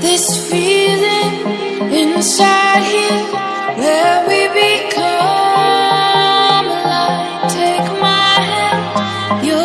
This feeling inside here where we become alive. Take my hand. you